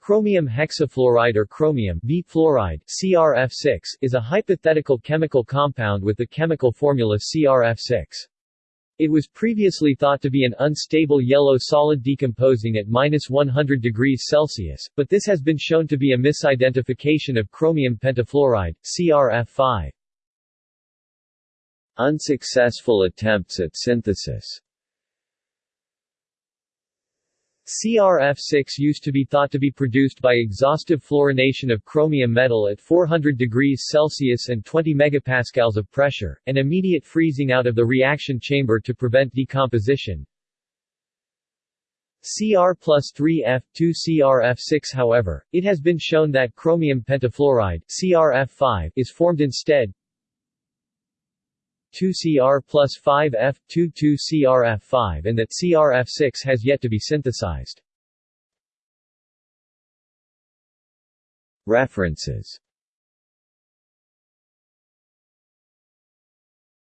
Chromium hexafluoride or chromium fluoride CRF6 is a hypothetical chemical compound with the chemical formula CRF6. It was previously thought to be an unstable yellow solid decomposing at minus 100 degrees Celsius, but this has been shown to be a misidentification of chromium pentafluoride, CRF5. Unsuccessful attempts at synthesis CRF6 used to be thought to be produced by exhaustive fluorination of chromium metal at 400 degrees Celsius and 20 megapascals of pressure, and immediate freezing out of the reaction chamber to prevent decomposition. Cr plus 3F2 CRF6 However, it has been shown that chromium pentafluoride CRF5 is formed instead 2Cr plus 5F, 2,2-CrF5 and that CrF6 has yet to be synthesized. References